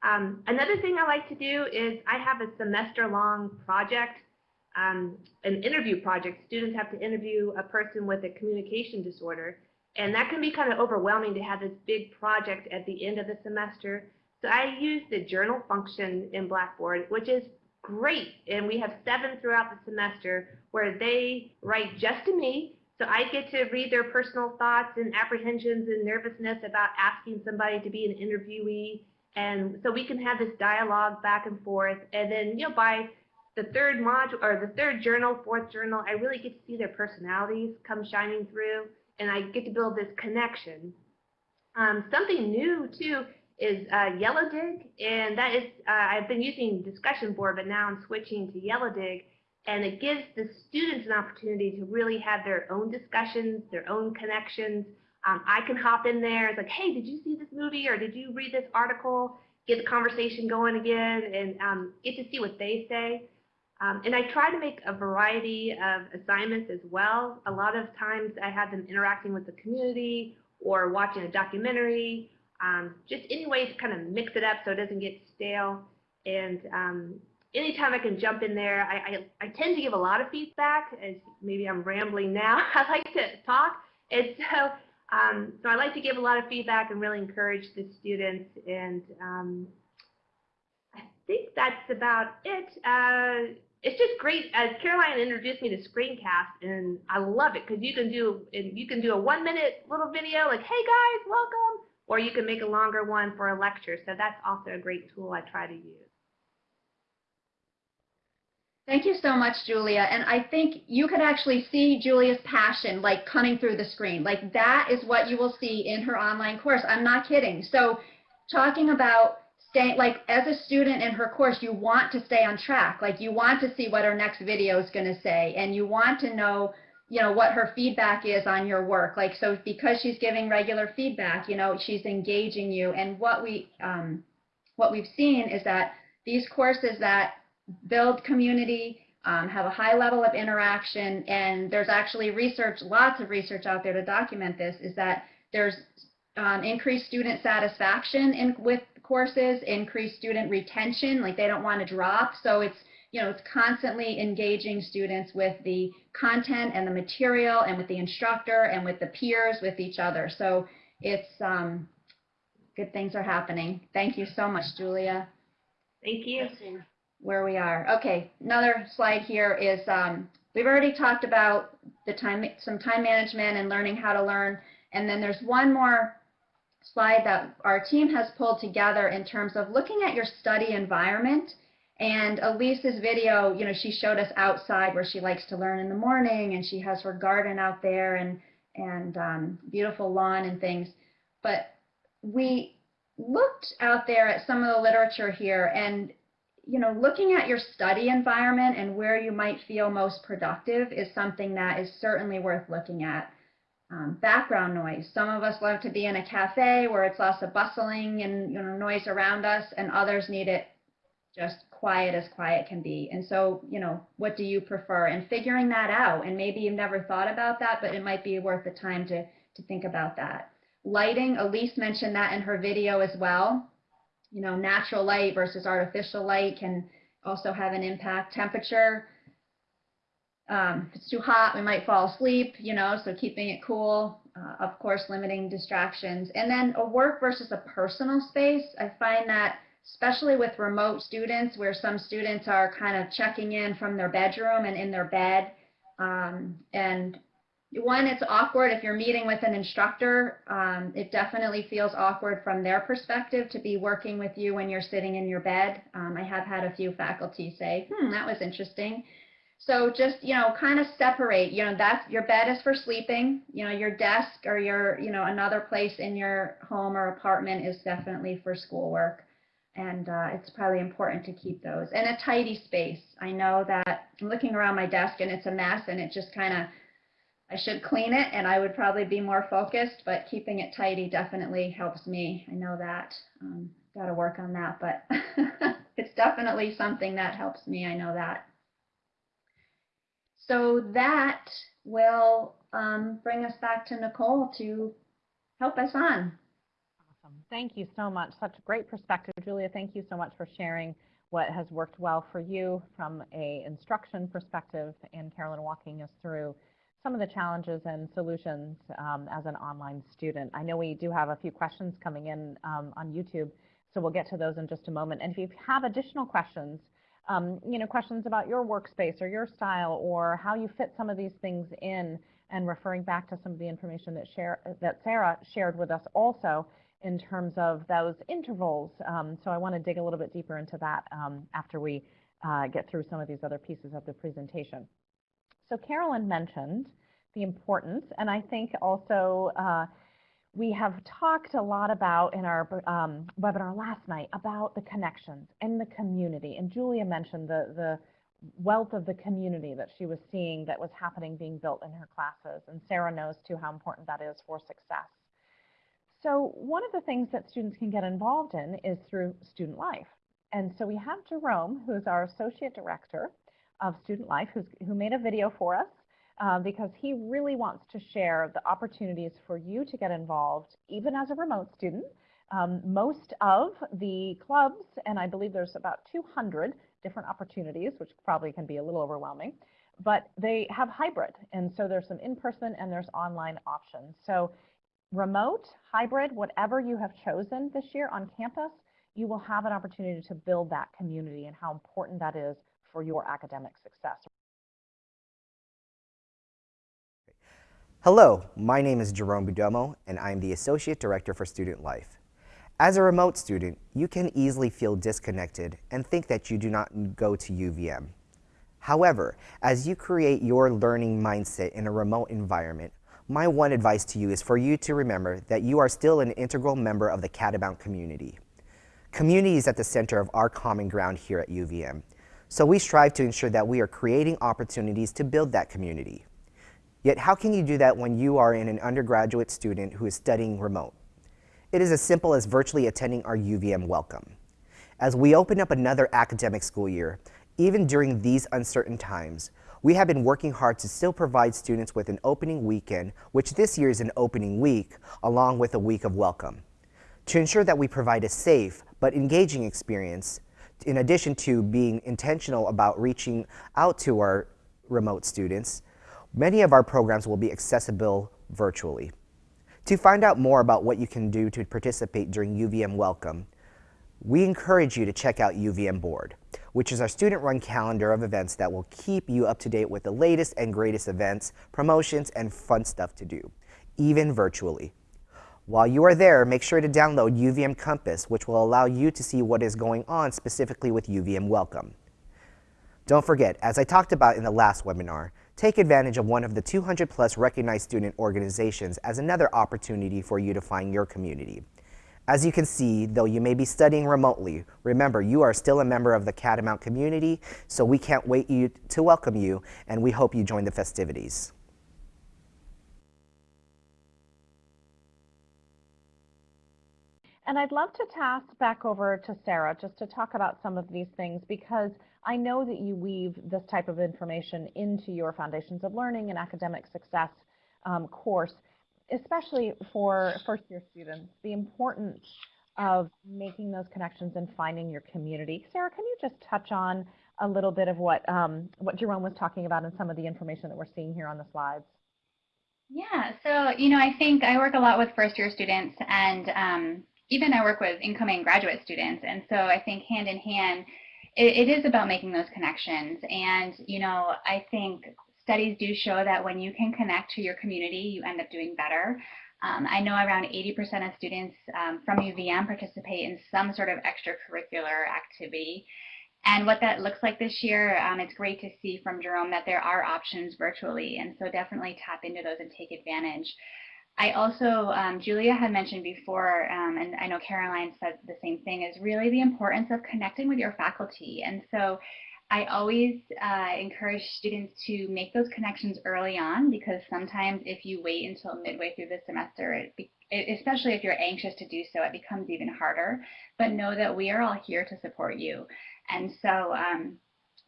Um, another thing I like to do is I have a semester-long project, um, an interview project. Students have to interview a person with a communication disorder. And that can be kind of overwhelming to have this big project at the end of the semester. So I use the journal function in Blackboard, which is great. And we have seven throughout the semester where they write just to me. So I get to read their personal thoughts and apprehensions and nervousness about asking somebody to be an interviewee. And so we can have this dialogue back and forth. And then, you know, by the third module or the third journal, fourth journal, I really get to see their personalities come shining through and I get to build this connection. Um, something new too is uh, YellowDig, and that is uh, I've been using discussion board, but now I'm switching to YellowDig, and it gives the students an opportunity to really have their own discussions, their own connections. Um, I can hop in there. It's like, hey, did you see this movie or did you read this article? Get the conversation going again, and um, get to see what they say. Um, and I try to make a variety of assignments as well. A lot of times I have them interacting with the community or watching a documentary, um, just any way to kind of mix it up so it doesn't get stale. And um, anytime I can jump in there, I, I, I, tend to give a lot of feedback, as maybe I'm rambling now. I like to talk. And so, um, so I like to give a lot of feedback and really encourage the students. And um, I think that's about it. Uh, it's just great. As Caroline introduced me to Screencast, and I love it because you can do and you can do a one minute little video like, "Hey guys, welcome," or you can make a longer one for a lecture. So that's also a great tool I try to use. Thank you so much, Julia. And I think you could actually see Julia's passion like coming through the screen. Like that is what you will see in her online course. I'm not kidding. So talking about stay like as a student in her course you want to stay on track. Like you want to see what her next video is going to say and you want to know you know what her feedback is on your work. Like so because she's giving regular feedback you know she's engaging you. And what we um, what we've seen is that these courses that build community um, have a high level of interaction and there's actually research lots of research out there to document this is that there's um, increased student satisfaction in with courses, increase student retention, like they don't want to drop. So it's, you know, it's constantly engaging students with the content and the material and with the instructor and with the peers, with each other. So it's, um, good things are happening. Thank you so much, Julia. Thank you. Where we are. Okay, another slide here is um, we've already talked about the time, some time management and learning how to learn. And then there's one more slide that our team has pulled together in terms of looking at your study environment. And Elise's video, you know, she showed us outside where she likes to learn in the morning and she has her garden out there and, and um, beautiful lawn and things. But we looked out there at some of the literature here and you know, looking at your study environment and where you might feel most productive is something that is certainly worth looking at. Um, background noise. Some of us love to be in a cafe where it's lots of bustling and you know noise around us, and others need it just quiet as quiet can be. And so, you know, what do you prefer? And figuring that out. And maybe you've never thought about that, but it might be worth the time to to think about that. Lighting. Elise mentioned that in her video as well you know, natural light versus artificial light can also have an impact. Temperature, um, if it's too hot, we might fall asleep, you know, so keeping it cool, uh, of course, limiting distractions. And then a work versus a personal space. I find that especially with remote students where some students are kind of checking in from their bedroom and in their bed um, and one, it's awkward if you're meeting with an instructor. Um, it definitely feels awkward from their perspective to be working with you when you're sitting in your bed. Um, I have had a few faculty say, hmm, that was interesting. So just, you know, kind of separate, you know, that's your bed is for sleeping, you know, your desk or your, you know, another place in your home or apartment is definitely for schoolwork. And uh, it's probably important to keep those. And a tidy space. I know that I'm looking around my desk and it's a mess and it just kind of I should clean it and I would probably be more focused, but keeping it tidy definitely helps me. I know that. Um, Got to work on that, but it's definitely something that helps me. I know that. So that will um, bring us back to Nicole to help us on. Awesome. Thank you so much. Such a great perspective. Julia, thank you so much for sharing what has worked well for you from a instruction perspective and Carolyn walking us through some of the challenges and solutions um, as an online student. I know we do have a few questions coming in um, on YouTube, so we'll get to those in just a moment. And if you have additional questions, um, you know, questions about your workspace or your style or how you fit some of these things in and referring back to some of the information that, share, that Sarah shared with us also in terms of those intervals. Um, so I want to dig a little bit deeper into that um, after we uh, get through some of these other pieces of the presentation. So Carolyn mentioned the importance, and I think also uh, we have talked a lot about in our um, webinar last night about the connections and the community. And Julia mentioned the, the wealth of the community that she was seeing that was happening being built in her classes. And Sarah knows too how important that is for success. So one of the things that students can get involved in is through student life. And so we have Jerome, who's our associate director, of Student Life who made a video for us uh, because he really wants to share the opportunities for you to get involved, even as a remote student. Um, most of the clubs, and I believe there's about 200 different opportunities, which probably can be a little overwhelming, but they have hybrid. And so there's some in-person and there's online options. So remote, hybrid, whatever you have chosen this year on campus, you will have an opportunity to build that community and how important that is for your academic success. Hello, my name is Jerome Budomo, and I'm the Associate Director for Student Life. As a remote student, you can easily feel disconnected and think that you do not go to UVM. However, as you create your learning mindset in a remote environment, my one advice to you is for you to remember that you are still an integral member of the Catamount community. Community is at the center of our common ground here at UVM, so we strive to ensure that we are creating opportunities to build that community. Yet how can you do that when you are in an undergraduate student who is studying remote? It is as simple as virtually attending our UVM welcome. As we open up another academic school year, even during these uncertain times, we have been working hard to still provide students with an opening weekend, which this year is an opening week, along with a week of welcome. To ensure that we provide a safe but engaging experience, in addition to being intentional about reaching out to our remote students, many of our programs will be accessible virtually. To find out more about what you can do to participate during UVM Welcome, we encourage you to check out UVM Bored, which is our student-run calendar of events that will keep you up to date with the latest and greatest events, promotions, and fun stuff to do, even virtually. While you are there, make sure to download UVM Compass, which will allow you to see what is going on specifically with UVM Welcome. Don't forget, as I talked about in the last webinar, take advantage of one of the 200 plus recognized student organizations as another opportunity for you to find your community. As you can see, though you may be studying remotely, remember you are still a member of the Catamount community, so we can't wait you to welcome you, and we hope you join the festivities. And I'd love to pass back over to Sarah just to talk about some of these things because I know that you weave this type of information into your Foundations of Learning and Academic Success um, course especially for first year students, the importance of making those connections and finding your community. Sarah, can you just touch on a little bit of what um, what Jerome was talking about and some of the information that we're seeing here on the slides? Yeah, so you know, I think I work a lot with first year students, and um, even I work with incoming graduate students, and so I think hand in hand, it, it is about making those connections. And you know, I think studies do show that when you can connect to your community, you end up doing better. Um, I know around 80% of students um, from UVM participate in some sort of extracurricular activity. And what that looks like this year, um, it's great to see from Jerome that there are options virtually. And so definitely tap into those and take advantage. I also, um, Julia had mentioned before, um, and I know Caroline said the same thing, is really the importance of connecting with your faculty. And so I always uh, encourage students to make those connections early on because sometimes if you wait until midway through the semester, it especially if you're anxious to do so, it becomes even harder. But know that we are all here to support you. And so um,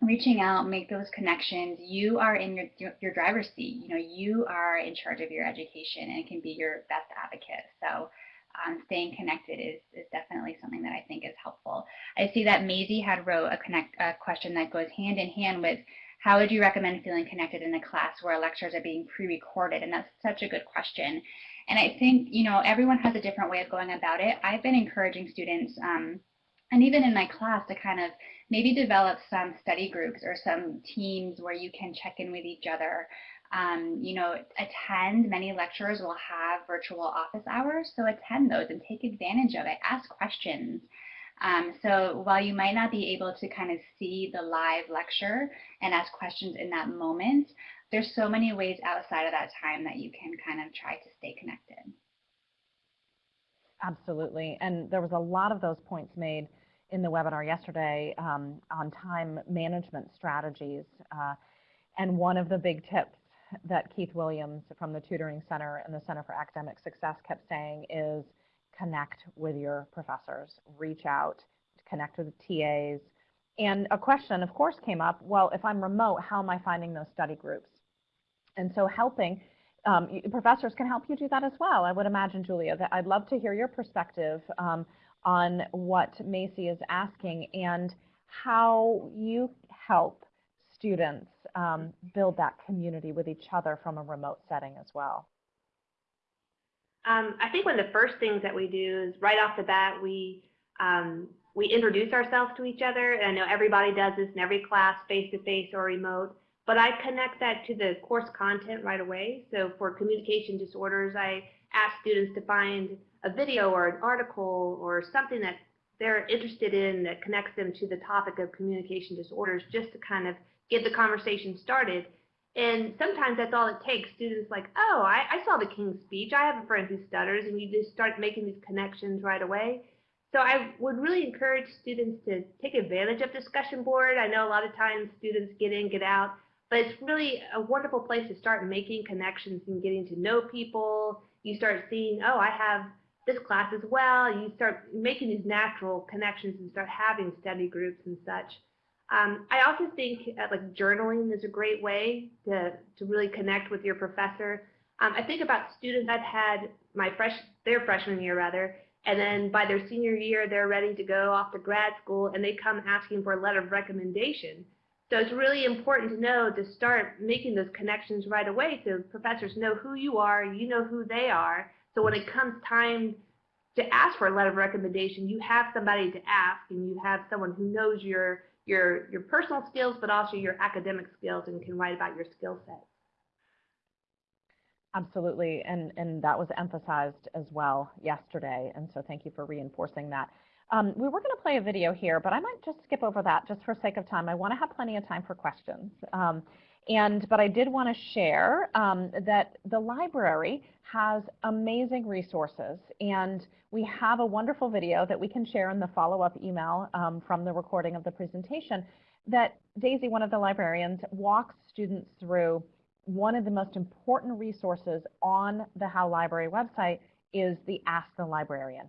reaching out, make those connections. You are in your, your driver's seat. You know, you are in charge of your education and can be your best advocate. So um, staying connected is, is definitely something that I think is helpful. I see that Maisie had wrote a, connect, a question that goes hand in hand with how would you recommend feeling connected in a class where lectures are being pre-recorded? And that's such a good question. And I think, you know, everyone has a different way of going about it. I've been encouraging students, um, and even in my class, to kind of maybe develop some study groups or some teams where you can check in with each other um, you know, attend. Many lecturers will have virtual office hours, so attend those and take advantage of it. Ask questions. Um, so while you might not be able to kind of see the live lecture and ask questions in that moment, there's so many ways outside of that time that you can kind of try to stay connected. Absolutely. And there was a lot of those points made in the webinar yesterday um, on time management strategies. Uh, and one of the big tips that Keith Williams from the Tutoring Center and the Center for Academic Success kept saying is connect with your professors, reach out, connect with the TAs. And a question, of course, came up, well, if I'm remote, how am I finding those study groups? And so helping, um, professors can help you do that as well. I would imagine, Julia, that I'd love to hear your perspective um, on what Macy is asking and how you help students um, build that community with each other from a remote setting as well? Um, I think one of the first things that we do is right off the bat, we um, we introduce ourselves to each other. And I know everybody does this in every class, face-to-face -face or remote, but I connect that to the course content right away. So for communication disorders, I ask students to find a video or an article or something that they're interested in that connects them to the topic of communication disorders just to kind of get the conversation started. And sometimes that's all it takes. Students like, oh, I, I saw the King's Speech. I have a friend who stutters, and you just start making these connections right away. So I would really encourage students to take advantage of discussion board. I know a lot of times students get in, get out, but it's really a wonderful place to start making connections and getting to know people. You start seeing, oh, I have this class as well. You start making these natural connections and start having study groups and such. Um, I also think uh, like journaling is a great way to, to really connect with your professor. Um, I think about students I've had my fresh their freshman year rather, and then by their senior year they're ready to go off to grad school and they come asking for a letter of recommendation. So it's really important to know to start making those connections right away so professors know who you are, you know who they are. So when it comes time to ask for a letter of recommendation, you have somebody to ask and you have someone who knows your your, your personal skills, but also your academic skills and can write about your skill set. Absolutely, and, and that was emphasized as well yesterday, and so thank you for reinforcing that. Um, we were going to play a video here, but I might just skip over that just for sake of time. I want to have plenty of time for questions. Um, and, but I did want to share um, that the library has amazing resources and we have a wonderful video that we can share in the follow-up email um, from the recording of the presentation that Daisy, one of the librarians, walks students through one of the most important resources on the Howe Library website is the Ask the Librarian.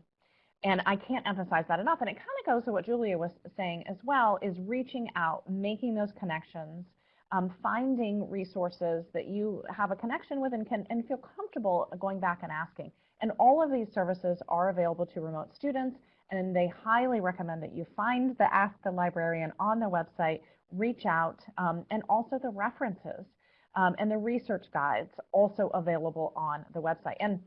And I can't emphasize that enough. And it kind of goes to what Julia was saying as well, is reaching out, making those connections, um, finding resources that you have a connection with and can and feel comfortable going back and asking. And all of these services are available to remote students, and they highly recommend that you find the Ask the Librarian on the website, reach out, um, and also the references um, and the research guides also available on the website. And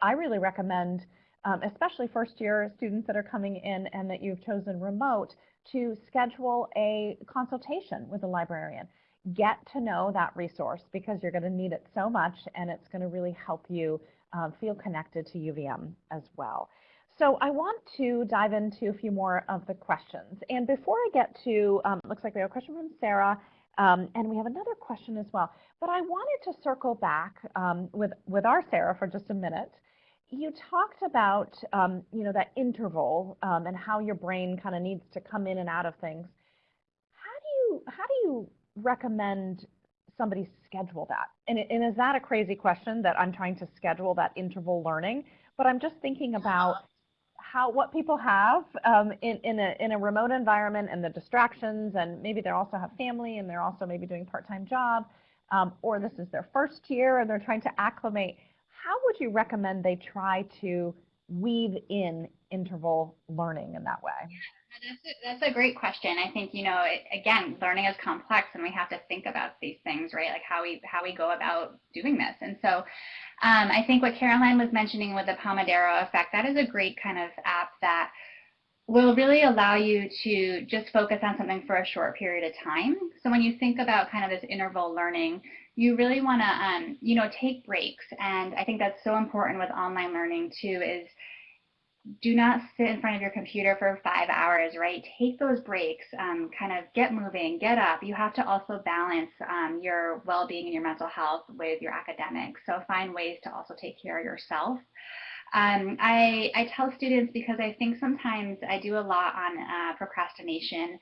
I really recommend, um, especially first year students that are coming in and that you've chosen remote, to schedule a consultation with a librarian. Get to know that resource because you're going to need it so much and it's going to really help you uh, feel connected to UVM as well. So I want to dive into a few more of the questions. And before I get to, um, looks like we have a question from Sarah um, and we have another question as well. But I wanted to circle back um, with, with our Sarah for just a minute. You talked about, um, you know, that interval um, and how your brain kind of needs to come in and out of things. How do you, how do you recommend somebody schedule that? And, and is that a crazy question that I'm trying to schedule that interval learning? But I'm just thinking about how what people have um, in in a in a remote environment and the distractions, and maybe they also have family and they're also maybe doing part-time job, um, or this is their first year and they're trying to acclimate. How would you recommend they try to weave in interval learning in that way? That's a, that's a great question. I think you know, it, again, learning is complex, and we have to think about these things, right? Like how we how we go about doing this. And so, um, I think what Caroline was mentioning with the Pomodoro effect, that is a great kind of app that will really allow you to just focus on something for a short period of time. So when you think about kind of this interval learning, you really want to, um, you know, take breaks. And I think that's so important with online learning too, is do not sit in front of your computer for five hours, right? Take those breaks, um, kind of get moving, get up. You have to also balance um, your well-being and your mental health with your academics. So find ways to also take care of yourself. Um, I, I tell students because I think sometimes I do a lot on uh, procrastination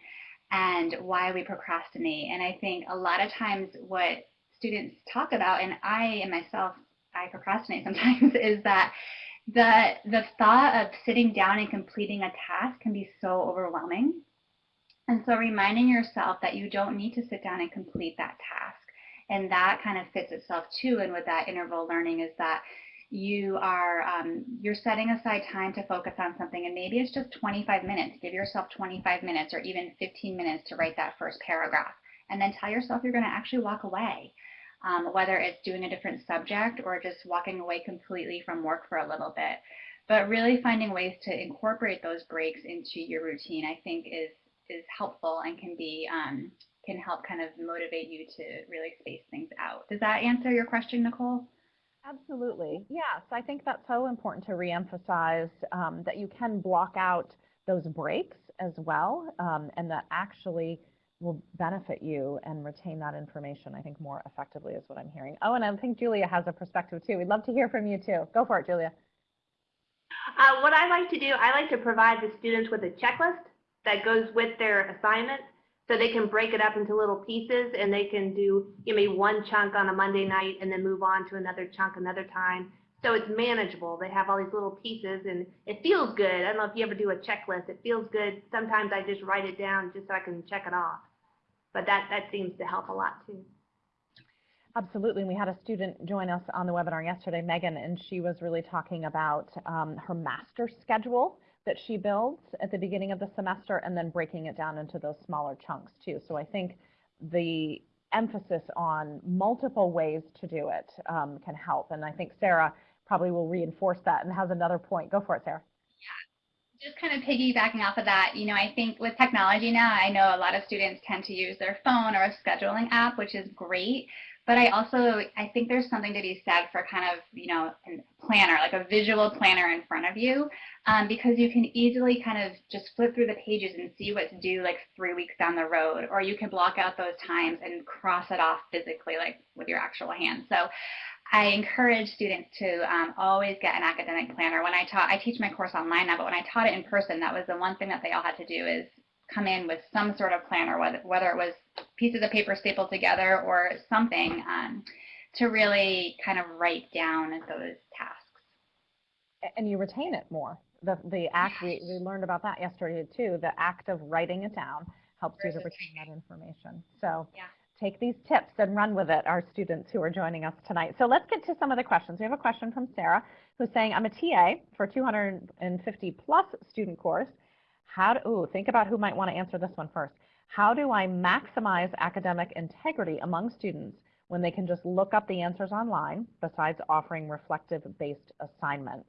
and why we procrastinate. And I think a lot of times what students talk about, and I and myself, I procrastinate sometimes, is that the the thought of sitting down and completing a task can be so overwhelming. And so reminding yourself that you don't need to sit down and complete that task. And that kind of fits itself too. And with that interval learning is that you are um, you're setting aside time to focus on something and maybe it's just 25 minutes give yourself 25 minutes or even 15 minutes to write that first paragraph and then tell yourself you're going to actually walk away um, whether it's doing a different subject or just walking away completely from work for a little bit. But really finding ways to incorporate those breaks into your routine, I think is is helpful and can be um, can help kind of motivate you to really space things out. Does that answer your question, Nicole? Absolutely. Yes, I think that's so important to reemphasize um, that you can block out those breaks as well, um, and that actually will benefit you and retain that information, I think, more effectively is what I'm hearing. Oh, and I think Julia has a perspective too. We'd love to hear from you too. Go for it, Julia. Uh, what I like to do, I like to provide the students with a checklist that goes with their assignment so they can break it up into little pieces and they can do you know, one chunk on a Monday night and then move on to another chunk another time. So it's manageable. They have all these little pieces and it feels good. I don't know if you ever do a checklist. It feels good. Sometimes I just write it down just so I can check it off but that, that seems to help a lot too. Absolutely. We had a student join us on the webinar yesterday, Megan, and she was really talking about um, her master schedule that she builds at the beginning of the semester and then breaking it down into those smaller chunks too. So I think the emphasis on multiple ways to do it um, can help. And I think Sarah probably will reinforce that and has another point. Go for it, Sarah. Just kind of piggybacking off of that, you know, I think with technology now, I know a lot of students tend to use their phone or a scheduling app, which is great. But I also, I think there's something to be said for kind of, you know, a planner, like a visual planner in front of you, um, because you can easily kind of just flip through the pages and see what's due like three weeks down the road, or you can block out those times and cross it off physically, like with your actual hand. So I encourage students to um, always get an academic planner. When I taught, I teach my course online now, but when I taught it in person, that was the one thing that they all had to do is come in with some sort of planner, whether, whether it was pieces of paper stapled together or something um, to really kind of write down those tasks. And you retain it more. The, the act, we, we learned about that yesterday too, the act of writing it down helps you to retain that information. So Yeah. Take these tips and run with it, our students who are joining us tonight. So let's get to some of the questions. We have a question from Sarah who's saying, I'm a TA for 250 plus student course. How do, ooh, think about who might want to answer this one first. How do I maximize academic integrity among students when they can just look up the answers online besides offering reflective-based assignments?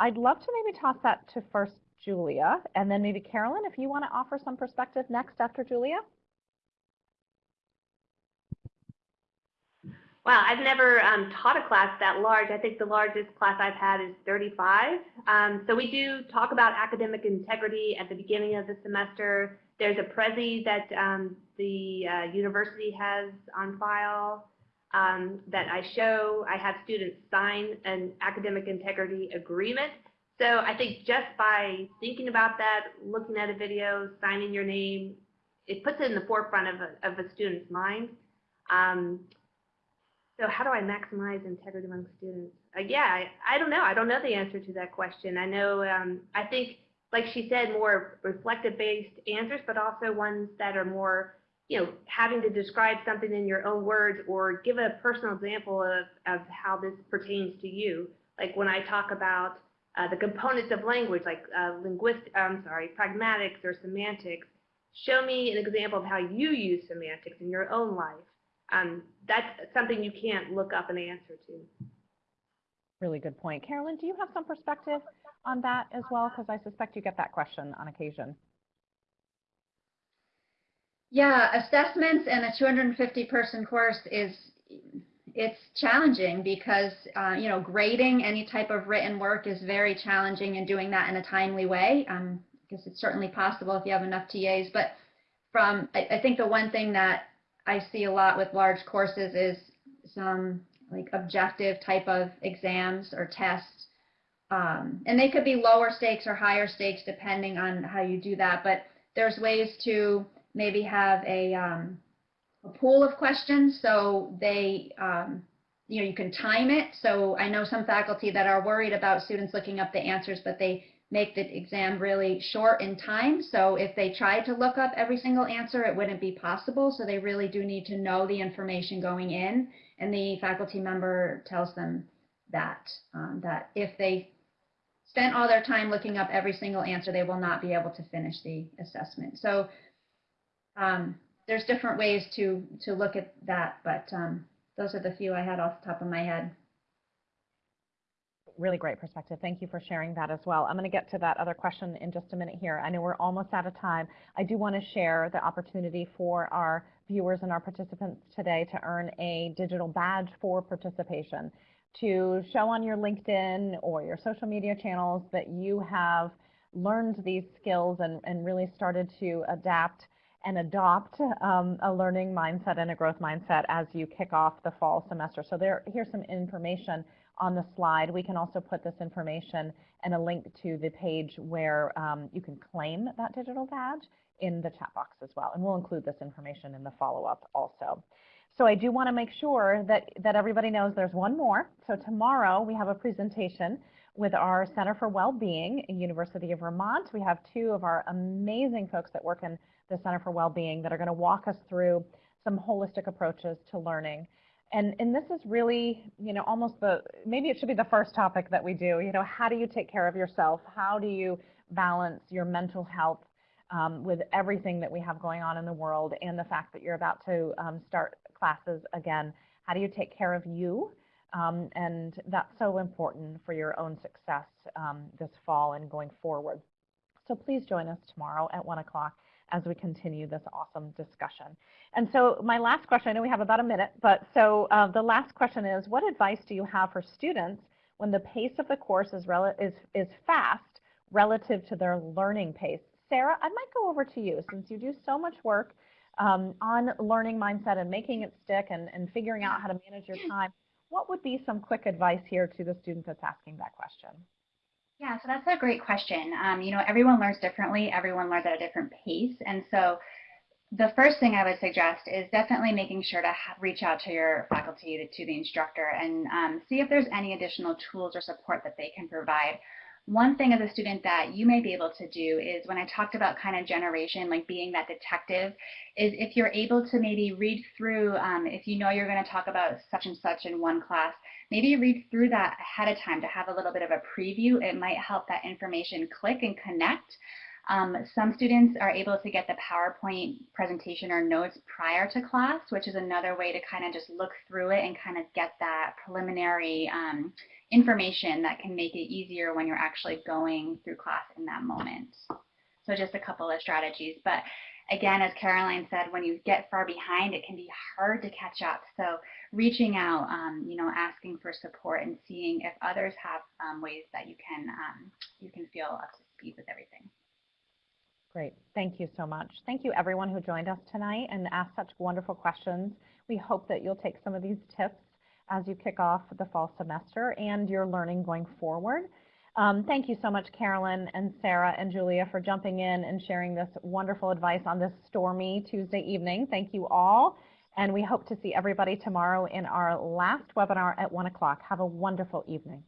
I'd love to maybe toss that to first Julia, and then maybe Carolyn, if you want to offer some perspective next after Julia. Wow, I've never um, taught a class that large. I think the largest class I've had is 35. Um, so we do talk about academic integrity at the beginning of the semester. There's a Prezi that um, the uh, university has on file um, that I show. I have students sign an academic integrity agreement. So I think just by thinking about that, looking at a video, signing your name, it puts it in the forefront of a, of a student's mind. So how do I maximize integrity among students? Uh, yeah, I, I don't know. I don't know the answer to that question. I know, um, I think, like she said, more reflective-based answers, but also ones that are more, you know, having to describe something in your own words or give a personal example of, of how this pertains to you. Like when I talk about uh, the components of language, like uh, linguistic, I'm sorry, pragmatics or semantics, show me an example of how you use semantics in your own life um, that's something you can't look up an answer to. Really good point. Carolyn, do you have some perspective on that as well? Because I suspect you get that question on occasion. Yeah, assessments and a 250 person course is it's challenging because uh, you know grading any type of written work is very challenging and doing that in a timely way. Um, I guess it's certainly possible if you have enough TAs, but from I, I think the one thing that I see a lot with large courses is some like objective type of exams or tests. Um, and they could be lower stakes or higher stakes depending on how you do that. But there's ways to maybe have a, um, a pool of questions so they, um, you know, you can time it. So I know some faculty that are worried about students looking up the answers, but they make the exam really short in time. So if they tried to look up every single answer, it wouldn't be possible. So they really do need to know the information going in. And the faculty member tells them that, um, that if they spent all their time looking up every single answer, they will not be able to finish the assessment. So um, there's different ways to, to look at that, but um, those are the few I had off the top of my head really great perspective. Thank you for sharing that as well. I'm going to get to that other question in just a minute here. I know we're almost out of time. I do want to share the opportunity for our viewers and our participants today to earn a digital badge for participation to show on your LinkedIn or your social media channels that you have learned these skills and, and really started to adapt and adopt um, a learning mindset and a growth mindset as you kick off the fall semester. So there, here's some information on the slide. We can also put this information and a link to the page where um, you can claim that digital badge in the chat box as well. And we'll include this information in the follow-up also. So I do want to make sure that, that everybody knows there's one more. So tomorrow we have a presentation with our Center for Wellbeing at University of Vermont. We have two of our amazing folks that work in the Center for Wellbeing that are going to walk us through some holistic approaches to learning and and this is really you know almost the maybe it should be the first topic that we do you know how do you take care of yourself? How do you balance your mental health um, with everything that we have going on in the world and the fact that you're about to um, start classes again? How do you take care of you? Um, and that's so important for your own success um, this fall and going forward. So please join us tomorrow at 1 o'clock as we continue this awesome discussion. And so my last question, I know we have about a minute, but so uh, the last question is, what advice do you have for students when the pace of the course is, is, is fast relative to their learning pace? Sarah, I might go over to you since you do so much work um, on learning mindset and making it stick and, and figuring out how to manage your time. What would be some quick advice here to the student that's asking that question? Yeah, so that's a great question. Um, you know, everyone learns differently. Everyone learns at a different pace. And so the first thing I would suggest is definitely making sure to reach out to your faculty, to the instructor, and um, see if there's any additional tools or support that they can provide one thing as a student that you may be able to do is when I talked about kind of generation, like being that detective, is if you're able to maybe read through, um, if you know you're going to talk about such and such in one class, maybe read through that ahead of time to have a little bit of a preview. It might help that information click and connect. Um, some students are able to get the PowerPoint presentation or notes prior to class, which is another way to kind of just look through it and kind of get that preliminary um, information that can make it easier when you're actually going through class in that moment. So just a couple of strategies. But again, as Caroline said, when you get far behind, it can be hard to catch up. So reaching out, um, you know, asking for support and seeing if others have um, ways that you can um, you can feel up to speed with everything. Great. Thank you so much. Thank you everyone who joined us tonight and asked such wonderful questions. We hope that you'll take some of these tips as you kick off the fall semester and your learning going forward. Um, thank you so much, Carolyn and Sarah and Julia, for jumping in and sharing this wonderful advice on this stormy Tuesday evening. Thank you all. And we hope to see everybody tomorrow in our last webinar at 1 o'clock. Have a wonderful evening.